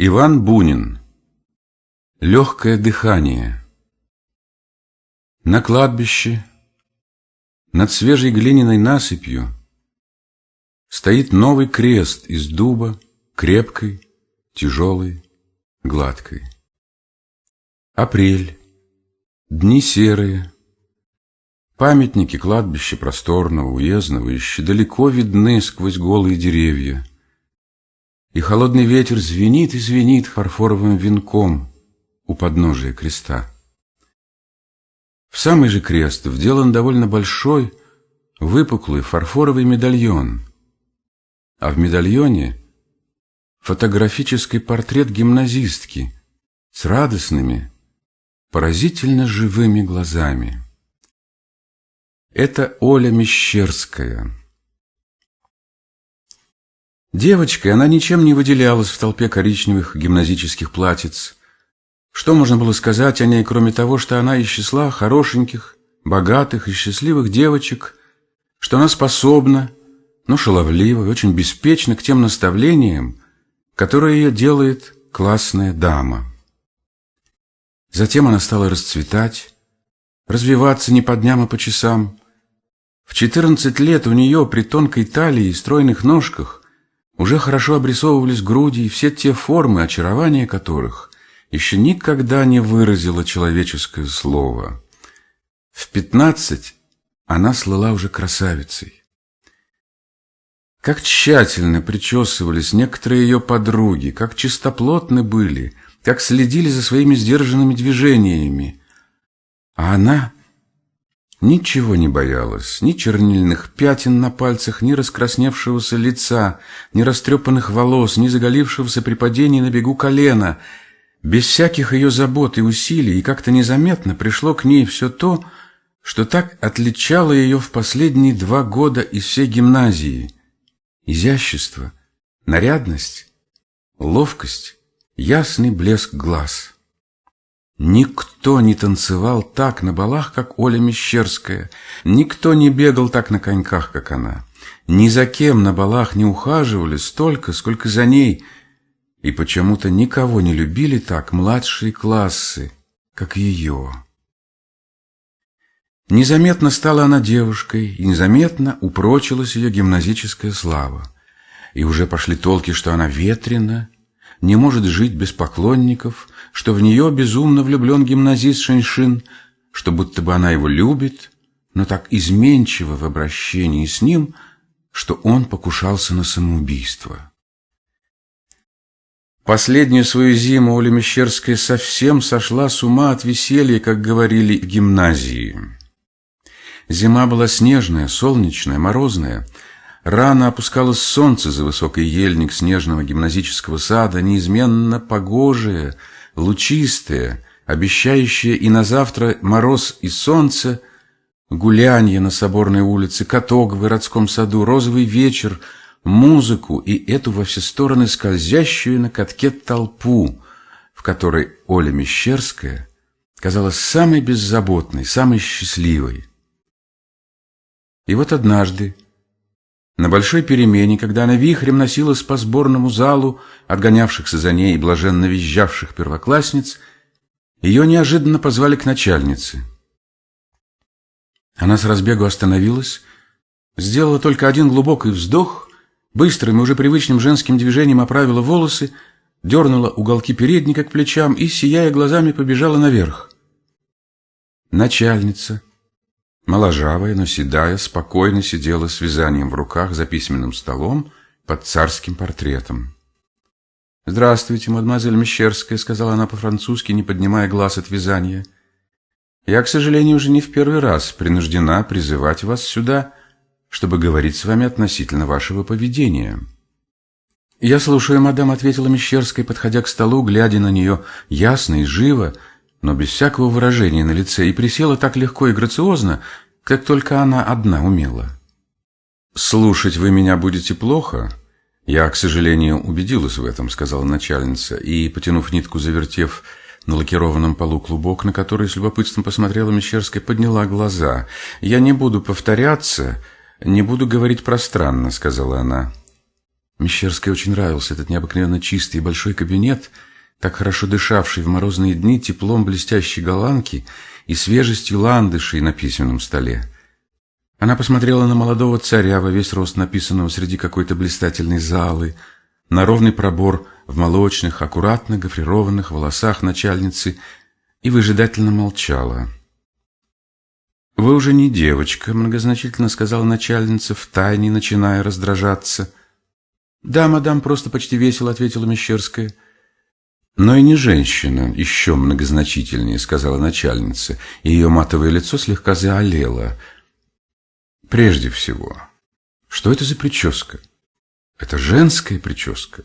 Иван Бунин. Легкое дыхание. На кладбище, над свежей глиняной насыпью, Стоит новый крест из дуба, крепкой, тяжелой, гладкой. Апрель, дни серые, памятники кладбища просторного, уездного еще далеко видны сквозь голые деревья — и холодный ветер звенит и звенит фарфоровым венком у подножия креста. В самый же крест вделан довольно большой, выпуклый фарфоровый медальон, а в медальоне фотографический портрет гимназистки с радостными, поразительно живыми глазами. Это Оля Мещерская – Девочкой она ничем не выделялась в толпе коричневых гимназических платьиц. Что можно было сказать о ней, кроме того, что она из числа хорошеньких, богатых и счастливых девочек, что она способна, но шаловлива и очень беспечна к тем наставлениям, которые ее делает классная дама. Затем она стала расцветать, развиваться не по дням, а по часам. В четырнадцать лет у нее при тонкой талии и стройных ножках уже хорошо обрисовывались груди и все те формы, очарования которых еще никогда не выразило человеческое слово. В пятнадцать она слыла уже красавицей. Как тщательно причесывались некоторые ее подруги, как чистоплотны были, как следили за своими сдержанными движениями. А она Ничего не боялась, ни чернильных пятен на пальцах, ни раскрасневшегося лица, ни растрепанных волос, ни заголившегося при падении на бегу колена. Без всяких ее забот и усилий, и как-то незаметно пришло к ней все то, что так отличало ее в последние два года из всей гимназии. Изящество, нарядность, ловкость, ясный блеск глаз — Никто не танцевал так на балах, как Оля Мещерская. Никто не бегал так на коньках, как она. Ни за кем на балах не ухаживали столько, сколько за ней. И почему-то никого не любили так младшие классы, как ее. Незаметно стала она девушкой, и незаметно упрочилась ее гимназическая слава. И уже пошли толки, что она ветрена, не может жить без поклонников, что в нее безумно влюблен гимназист Шэньшин, что будто бы она его любит, но так изменчиво в обращении с ним, что он покушался на самоубийство. Последнюю свою зиму Оля Мещерская совсем сошла с ума от веселья, как говорили в гимназии. Зима была снежная, солнечная, морозная — Рано опускалось солнце за высокий ельник снежного гимназического сада, неизменно погожее, лучистое, обещающее и на завтра мороз и солнце, гулянье на Соборной улице, каток в городском саду, розовый вечер, музыку и эту во все стороны скользящую на катке толпу, в которой Оля Мещерская казалась самой беззаботной, самой счастливой. И вот однажды, на большой перемене, когда она вихрем носилась по сборному залу, отгонявшихся за ней и блаженно визжавших первоклассниц, ее неожиданно позвали к начальнице. Она с разбегу остановилась, сделала только один глубокий вздох, быстрым и уже привычным женским движением оправила волосы, дернула уголки передника к плечам и, сияя глазами, побежала наверх. Начальница, Моложавая, но седая, спокойно сидела с вязанием в руках за письменным столом под царским портретом. «Здравствуйте, мадемуазель Мещерская», — сказала она по-французски, не поднимая глаз от вязания. «Я, к сожалению, уже не в первый раз принуждена призывать вас сюда, чтобы говорить с вами относительно вашего поведения». «Я слушаю, мадам», — ответила Мещерская, подходя к столу, глядя на нее ясно и живо, — но без всякого выражения на лице, и присела так легко и грациозно, как только она одна умела. «Слушать вы меня будете плохо?» «Я, к сожалению, убедилась в этом», — сказала начальница, и, потянув нитку, завертев на лакированном полу клубок, на который с любопытством посмотрела Мещерская, подняла глаза. «Я не буду повторяться, не буду говорить пространно», — сказала она. Мещерской очень нравился этот необыкновенно чистый и большой кабинет, так хорошо дышавший в морозные дни теплом блестящей голландки и свежестью ландышей на письменном столе. Она посмотрела на молодого царя во весь рост написанного среди какой-то блистательной залы, на ровный пробор в молочных, аккуратно гофрированных волосах начальницы и выжидательно молчала. «Вы уже не девочка», — многозначительно сказала начальница, втайне начиная раздражаться. «Да, мадам, просто почти весело», — ответила Мещерская. «Но и не женщина, еще многозначительнее», — сказала начальница, и ее матовое лицо слегка заолело — Прежде всего, что это за прическа? Это женская прическа.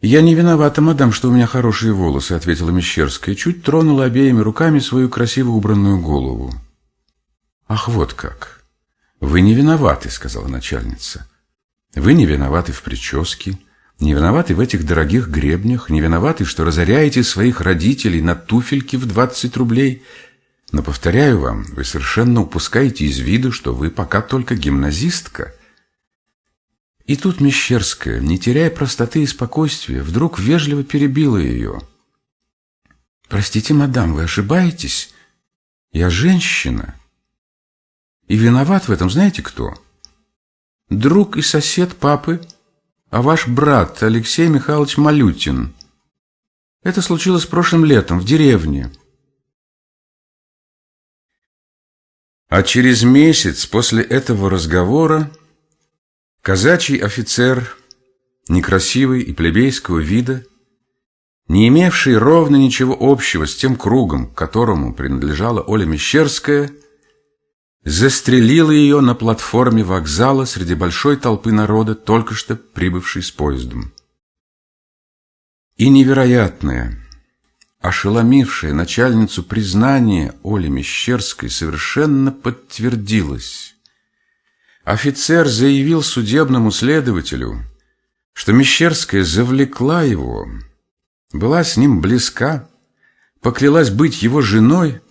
«Я не виновата, мадам, что у меня хорошие волосы», — ответила Мещерская, чуть тронула обеими руками свою красиво убранную голову. «Ах, вот как! Вы не виноваты», — сказала начальница. «Вы не виноваты в прическе, не виноваты в этих дорогих гребнях, не виноваты, что разоряете своих родителей на туфельки в двадцать рублей». Но, повторяю вам, вы совершенно упускаете из виду, что вы пока только гимназистка. И тут Мещерская, не теряя простоты и спокойствия, вдруг вежливо перебила ее. «Простите, мадам, вы ошибаетесь. Я женщина. И виноват в этом знаете кто? Друг и сосед папы, а ваш брат Алексей Михайлович Малютин. Это случилось прошлым летом в деревне». А через месяц после этого разговора казачий офицер, некрасивый и плебейского вида, не имевший ровно ничего общего с тем кругом, которому принадлежала Оля Мещерская, застрелил ее на платформе вокзала среди большой толпы народа, только что прибывшей с поездом. И невероятное – ошеломившее начальницу признание Оли Мещерской совершенно подтвердилось. Офицер заявил судебному следователю, что Мещерская завлекла его, была с ним близка, поклялась быть его женой,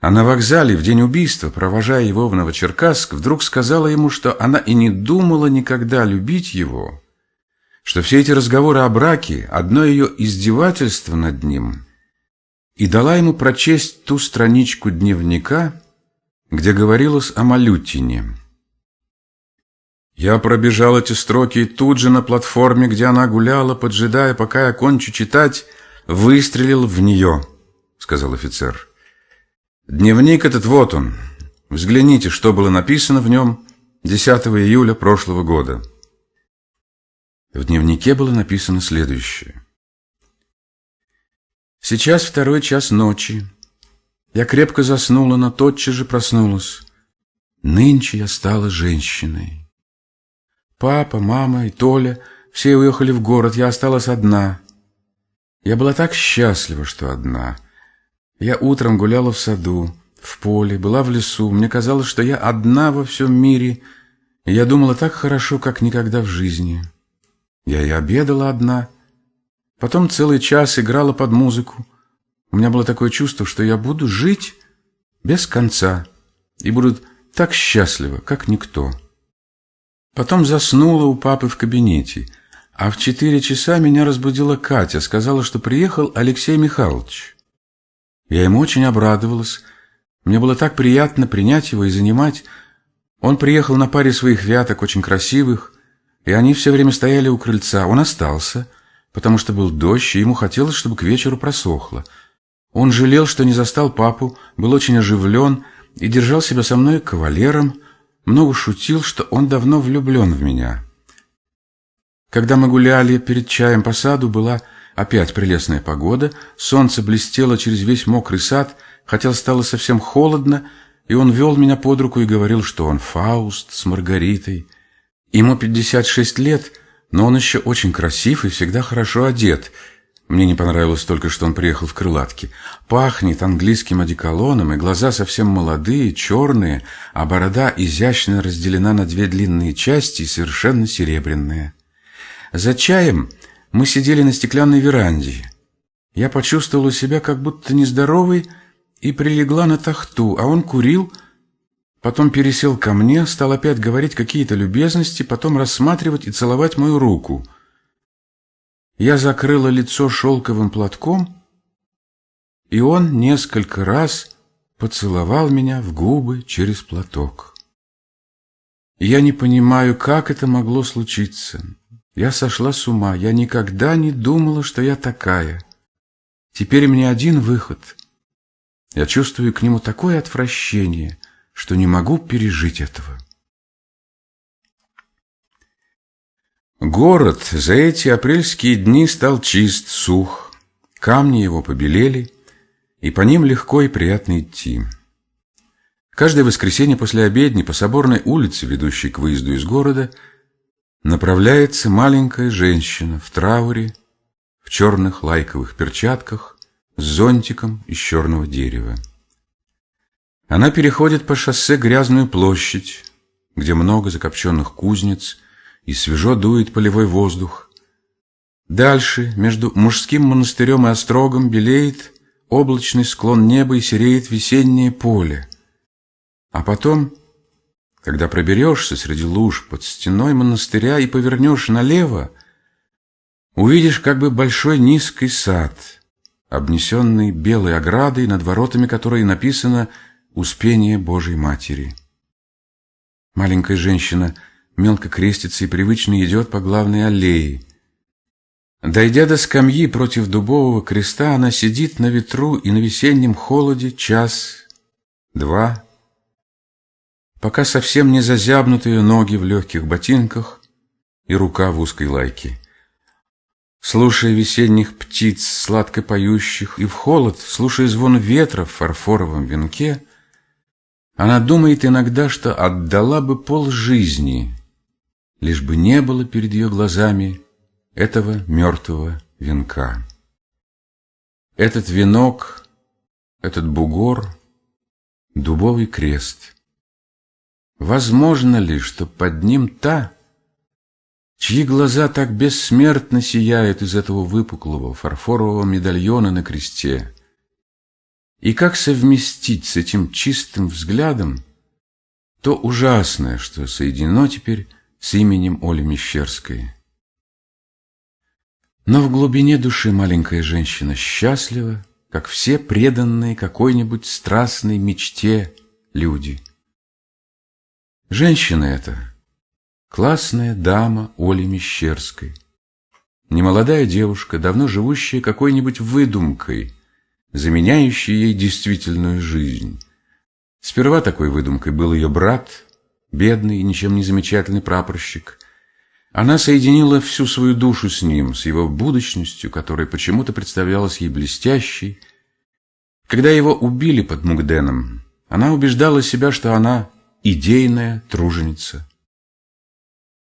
а на вокзале в день убийства, провожая его в Новочеркасск, вдруг сказала ему, что она и не думала никогда любить его, что все эти разговоры о браке – одно ее издевательство над ним – и дала ему прочесть ту страничку дневника, где говорилось о Малютине. Я пробежал эти строки и тут же на платформе, где она гуляла, поджидая, пока я кончу читать, выстрелил в нее, сказал офицер. Дневник этот вот он. Взгляните, что было написано в нем 10 июля прошлого года. В дневнике было написано следующее. Сейчас второй час ночи. Я крепко заснула, но тотчас же проснулась. Нынче я стала женщиной. Папа, мама и Толя все уехали в город, я осталась одна. Я была так счастлива, что одна. Я утром гуляла в саду, в поле, была в лесу. Мне казалось, что я одна во всем мире, я думала так хорошо, как никогда в жизни. Я и обедала одна — Потом целый час играла под музыку. У меня было такое чувство, что я буду жить без конца и буду так счастлива, как никто. Потом заснула у папы в кабинете, а в четыре часа меня разбудила Катя, сказала, что приехал Алексей Михайлович. Я ему очень обрадовалась. Мне было так приятно принять его и занимать. Он приехал на паре своих вяток, очень красивых, и они все время стояли у крыльца. Он остался — потому что был дождь, и ему хотелось, чтобы к вечеру просохло. Он жалел, что не застал папу, был очень оживлен и держал себя со мной кавалером, много шутил, что он давно влюблен в меня. Когда мы гуляли перед чаем по саду, была опять прелестная погода, солнце блестело через весь мокрый сад, хотя стало совсем холодно, и он вел меня под руку и говорил, что он Фауст с Маргаритой. Ему 56 лет, но он еще очень красив и всегда хорошо одет. Мне не понравилось только, что он приехал в крылатке. Пахнет английским одеколоном, и глаза совсем молодые, черные, а борода изящно разделена на две длинные части и совершенно серебряная. За чаем мы сидели на стеклянной веранде. Я почувствовала себя как будто нездоровой и прилегла на тахту, а он курил, Потом пересел ко мне, стал опять говорить какие-то любезности, потом рассматривать и целовать мою руку. Я закрыла лицо шелковым платком, и он несколько раз поцеловал меня в губы через платок. Я не понимаю, как это могло случиться. Я сошла с ума, я никогда не думала, что я такая. Теперь мне один выход. Я чувствую к нему такое отвращение, что не могу пережить этого. Город за эти апрельские дни стал чист, сух. Камни его побелели, и по ним легко и приятно идти. Каждое воскресенье после обедни по соборной улице, ведущей к выезду из города, направляется маленькая женщина в трауре, в черных лайковых перчатках, с зонтиком из черного дерева. Она переходит по шоссе грязную площадь, где много закопченных кузнец, и свежо дует полевой воздух. Дальше, между мужским монастырем и острогом, белеет облачный склон неба и сереет весеннее поле. А потом, когда проберешься среди луж под стеной монастыря и повернешь налево, увидишь как бы большой низкий сад, обнесенный белой оградой, над воротами которой написано «Успение Божьей Матери». Маленькая женщина мелко крестится и привычно идет по главной аллее. Дойдя до скамьи против дубового креста, она сидит на ветру и на весеннем холоде час, два, пока совсем не зазябнут ее ноги в легких ботинках и рука в узкой лайке. Слушая весенних птиц, сладко поющих, и в холод, слушая звон ветра в фарфоровом венке, она думает иногда, что отдала бы пол жизни, лишь бы не было перед ее глазами этого мертвого венка. Этот венок, этот бугор, дубовый крест. Возможно ли, что под ним та, чьи глаза так бессмертно сияют из этого выпуклого фарфорового медальона на кресте? И как совместить с этим чистым взглядом то ужасное, что соединено теперь с именем Оли Мещерской? Но в глубине души маленькая женщина счастлива, как все преданные какой-нибудь страстной мечте люди. Женщина эта — классная дама Оли Мещерской. Немолодая девушка, давно живущая какой-нибудь выдумкой, заменяющей ей действительную жизнь. Сперва такой выдумкой был ее брат, бедный и ничем не замечательный прапорщик, она соединила всю свою душу с ним, с его будущностью, которая почему-то представлялась ей блестящей. Когда его убили под Мугденом, она убеждала себя, что она идейная труженица.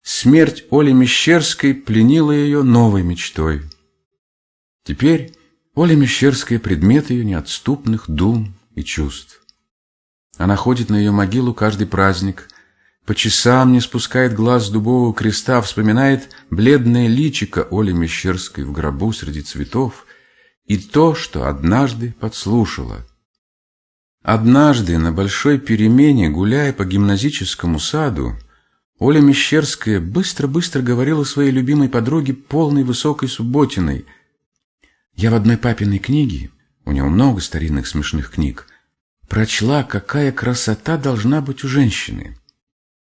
Смерть Оли Мещерской пленила ее новой мечтой. Теперь Оля Мещерская — предмет ее неотступных дум и чувств. Она ходит на ее могилу каждый праздник, по часам не спускает глаз с дубового креста, вспоминает бледное личико Оли Мещерской в гробу среди цветов и то, что однажды подслушала. Однажды на большой перемене, гуляя по гимназическому саду, Оля Мещерская быстро-быстро говорила своей любимой подруге, полной высокой субботиной. «Я в одной папиной книге, у него много старинных смешных книг, прочла, какая красота должна быть у женщины».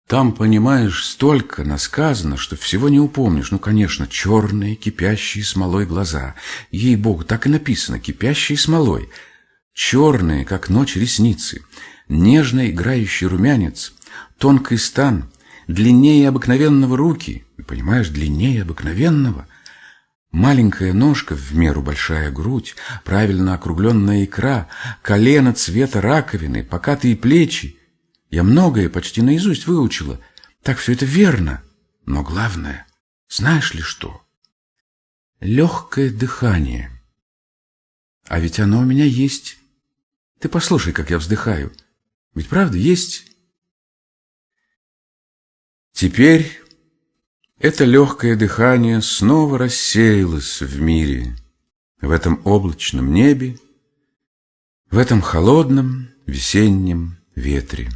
Там, понимаешь, столько насказано, что всего не упомнишь. Ну, конечно, черные, кипящие смолой глаза. Ей-богу, так и написано, кипящие смолой. Черные, как ночь, ресницы. Нежно играющий румянец. Тонкий стан. Длиннее обыкновенного руки. Понимаешь, длиннее обыкновенного. Маленькая ножка, в меру большая грудь, правильно округленная икра, колено цвета раковины, покатые плечи. Я многое почти наизусть выучила. Так все это верно. Но главное, знаешь ли что? Легкое дыхание. А ведь оно у меня есть. Ты послушай, как я вздыхаю. Ведь правда есть? Теперь это легкое дыхание снова рассеялось в мире, в этом облачном небе, в этом холодном весеннем ветре.